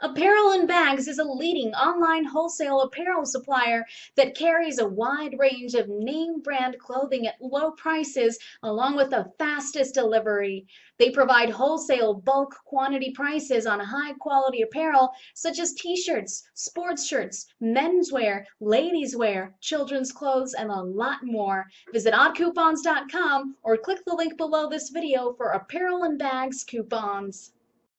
Apparel and Bags is a leading online wholesale apparel supplier that carries a wide range of name brand clothing at low prices along with the fastest delivery. They provide wholesale bulk quantity prices on high quality apparel such as t-shirts, sports shirts, menswear, ladies wear, children's clothes, and a lot more. Visit oddcoupons.com or click the link below this video for Apparel and Bags coupons.